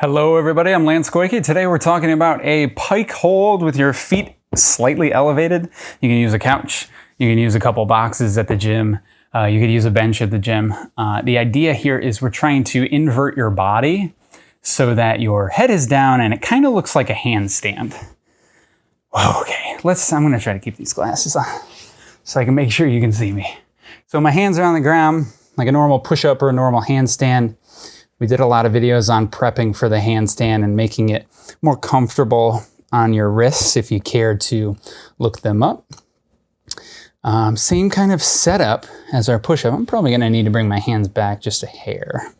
Hello everybody, I'm Lance Koike. Today we're talking about a pike hold with your feet slightly elevated. You can use a couch, you can use a couple boxes at the gym, uh, you could use a bench at the gym. Uh, the idea here is we're trying to invert your body so that your head is down and it kind of looks like a handstand. Okay, let's, I'm gonna try to keep these glasses on so I can make sure you can see me. So my hands are on the ground, like a normal push-up or a normal handstand. We did a lot of videos on prepping for the handstand and making it more comfortable on your wrists if you care to look them up. Um, same kind of setup as our push-up. I'm probably going to need to bring my hands back just a hair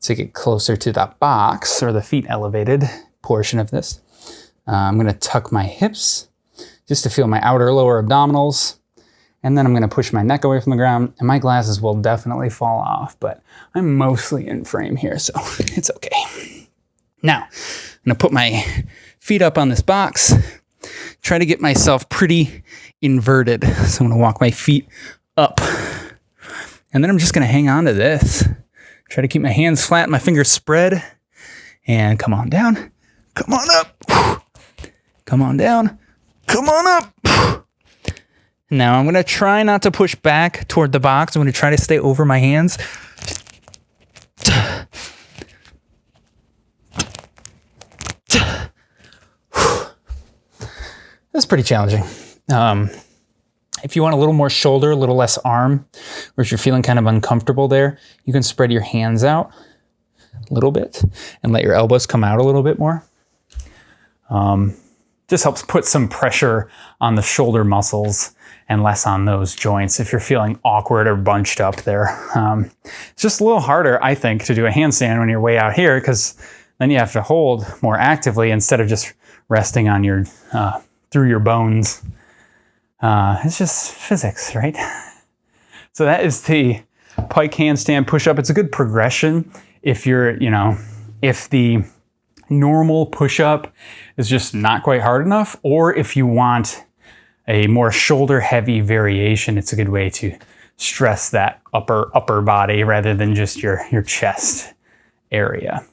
to get closer to that box or the feet elevated portion of this. Uh, I'm going to tuck my hips just to feel my outer lower abdominals and then I'm gonna push my neck away from the ground and my glasses will definitely fall off, but I'm mostly in frame here, so it's okay. Now, I'm gonna put my feet up on this box, try to get myself pretty inverted. So I'm gonna walk my feet up and then I'm just gonna hang on to this. Try to keep my hands flat, my fingers spread and come on down, come on up, come on down, come on up. Now I'm going to try not to push back toward the box. I'm to try to stay over my hands. That's pretty challenging. Um, if you want a little more shoulder, a little less arm, or if you're feeling kind of uncomfortable there, you can spread your hands out a little bit and let your elbows come out a little bit more. Um, just helps put some pressure on the shoulder muscles and less on those joints if you're feeling awkward or bunched up there. Um, it's just a little harder, I think, to do a handstand when you're way out here because then you have to hold more actively instead of just resting on your, uh, through your bones. Uh, it's just physics, right? so that is the pike handstand push-up. It's a good progression if you're, you know, if the normal push-up is just not quite hard enough, or if you want a more shoulder heavy variation, it's a good way to stress that upper upper body rather than just your, your chest area.